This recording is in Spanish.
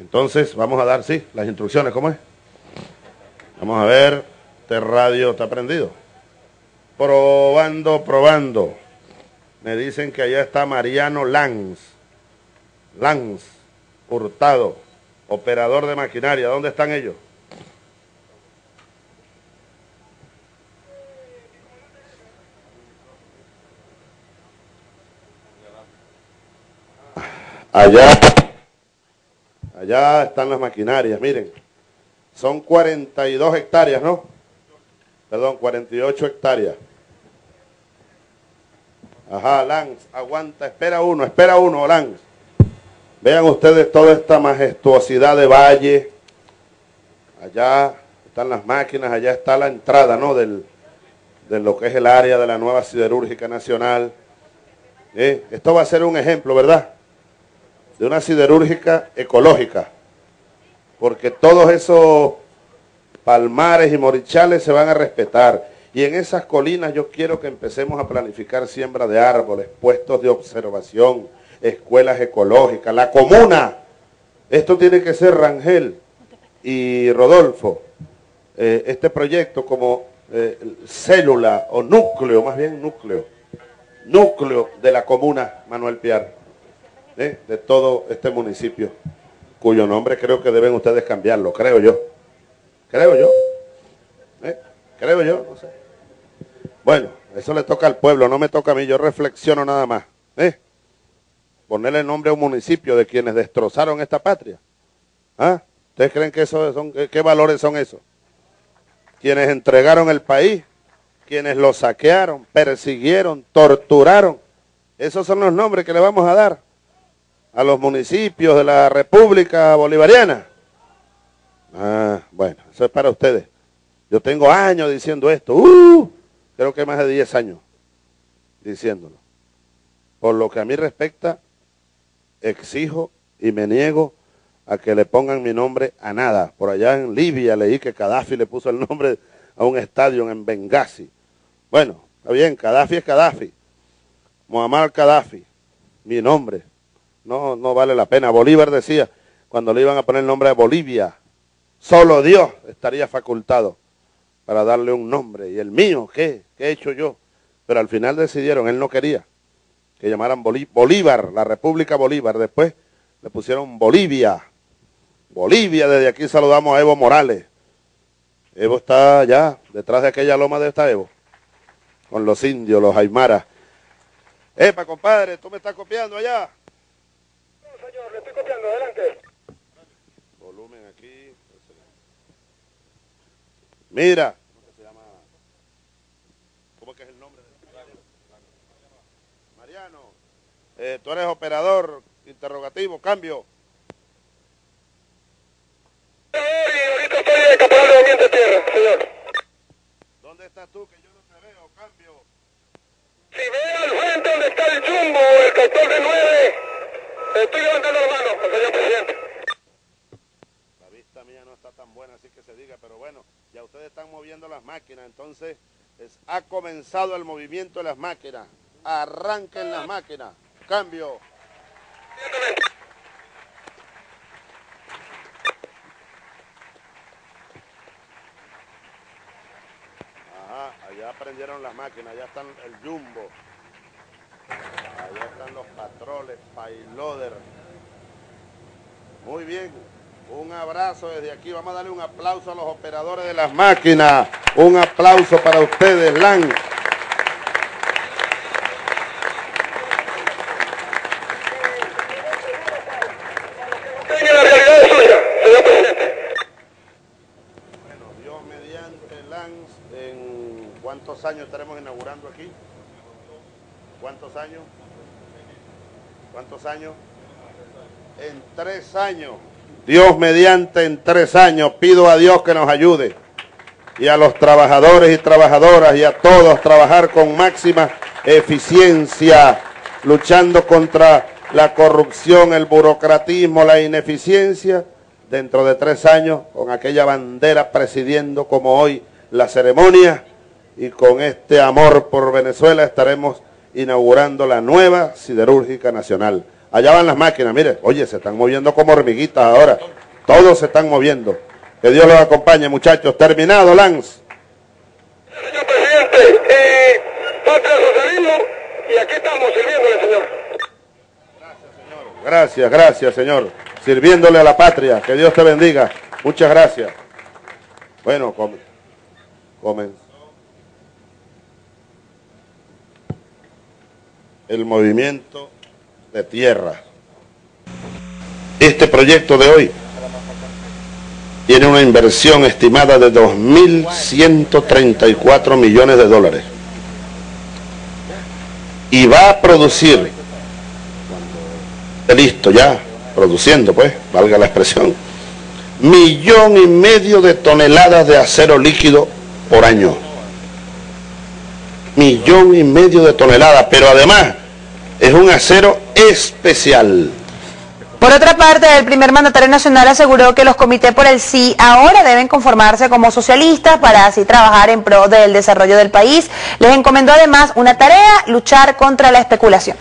Entonces, vamos a dar, sí, las instrucciones, ¿cómo es? Vamos a ver, este radio está prendido. Probando, probando. Me dicen que allá está Mariano Lanz. Lanz, Hurtado, operador de maquinaria. ¿Dónde están ellos? Allá, allá están las maquinarias, miren. Son 42 hectáreas, ¿no? Perdón, 48 hectáreas. Ajá, Lance, aguanta, espera uno, espera uno, Lance. Vean ustedes toda esta majestuosidad de valle. Allá están las máquinas, allá está la entrada, ¿no? Del, de lo que es el área de la nueva siderúrgica nacional. ¿Eh? Esto va a ser un ejemplo, ¿verdad? De una siderúrgica ecológica, porque todos esos palmares y morichales se van a respetar. Y en esas colinas yo quiero que empecemos a planificar siembra de árboles, puestos de observación, escuelas ecológicas, la comuna. Esto tiene que ser Rangel y Rodolfo, eh, este proyecto como eh, célula o núcleo, más bien núcleo, núcleo de la comuna Manuel Piar de todo este municipio, cuyo nombre creo que deben ustedes cambiarlo, creo yo. Creo yo. ¿Eh? Creo yo, no sé. Bueno, eso le toca al pueblo, no me toca a mí, yo reflexiono nada más. ¿Eh? Ponerle nombre a un municipio de quienes destrozaron esta patria. ¿Ah? ¿Ustedes creen que son, qué valores son esos? Quienes entregaron el país, quienes lo saquearon, persiguieron, torturaron. Esos son los nombres que le vamos a dar a los municipios de la República Bolivariana. Ah, bueno, eso es para ustedes. Yo tengo años diciendo esto, uh, creo que más de 10 años diciéndolo. Por lo que a mí respecta, exijo y me niego a que le pongan mi nombre a nada. Por allá en Libia leí que Gaddafi le puso el nombre a un estadio en Benghazi. Bueno, está bien, Gaddafi es Gaddafi. Muammar Gaddafi, mi nombre. No, no vale la pena. Bolívar decía, cuando le iban a poner el nombre de Bolivia, solo Dios estaría facultado para darle un nombre. ¿Y el mío qué? ¿Qué he hecho yo? Pero al final decidieron, él no quería que llamaran Bolívar, la República Bolívar. Después le pusieron Bolivia. Bolivia, desde aquí saludamos a Evo Morales. Evo está allá, detrás de aquella loma de esta Evo, con los indios, los aymaras. Epa, compadre, tú me estás copiando allá adelante. Volumen aquí. Mira. ¿Cómo se llama? ¿Cómo que es el nombre? Mariano. Eh, tú eres operador, interrogativo, cambio. Ahorita estoy de caporal de ambiente tierra, señor. ¿Dónde estás tú? Que yo no te veo, cambio. Si ve al frente donde está el jumbo, el captor de nueve, Estoy levantando la mano, señor presidente. La vista mía no está tan buena, así que se diga, pero bueno, ya ustedes están moviendo las máquinas, entonces ha comenzado el movimiento de las máquinas. Arranquen las máquinas. Cambio. Ajá, allá prendieron las máquinas, allá están el jumbo. Allá están los patroles, payloader. Muy bien. Un abrazo desde aquí. Vamos a darle un aplauso a los operadores de las máquinas. Un aplauso para ustedes, LAN. la realidad suya, señor presidente. Bueno, Dios mediante LANS, ¿en cuántos años estaremos inaugurando aquí? ¿Cuántos años? ¿Cuántos años? En tres años. Dios mediante en tres años. Pido a Dios que nos ayude. Y a los trabajadores y trabajadoras y a todos trabajar con máxima eficiencia, luchando contra la corrupción, el burocratismo, la ineficiencia, dentro de tres años, con aquella bandera presidiendo como hoy la ceremonia y con este amor por Venezuela estaremos inaugurando la nueva siderúrgica nacional. allá van las máquinas, mire, oye, se están moviendo como hormiguitas ahora, todos se están moviendo. Que Dios los acompañe, muchachos. Terminado, Lance. Señor presidente, eh, patria socialismo, y aquí estamos sirviéndole, señor. Gracias, gracias, Señor. Sirviéndole a la patria. Que Dios te bendiga. Muchas gracias. Bueno, come, comenzó el movimiento de tierra. Este proyecto de hoy tiene una inversión estimada de 2.134 millones de dólares. Y va a producir, listo ya, produciendo pues, valga la expresión, millón y medio de toneladas de acero líquido por año. Millón y medio de toneladas, pero además es un acero especial. Por otra parte, el primer mandatario nacional aseguró que los comités por el sí ahora deben conformarse como socialistas para así trabajar en pro del desarrollo del país. Les encomendó además una tarea, luchar contra la especulación.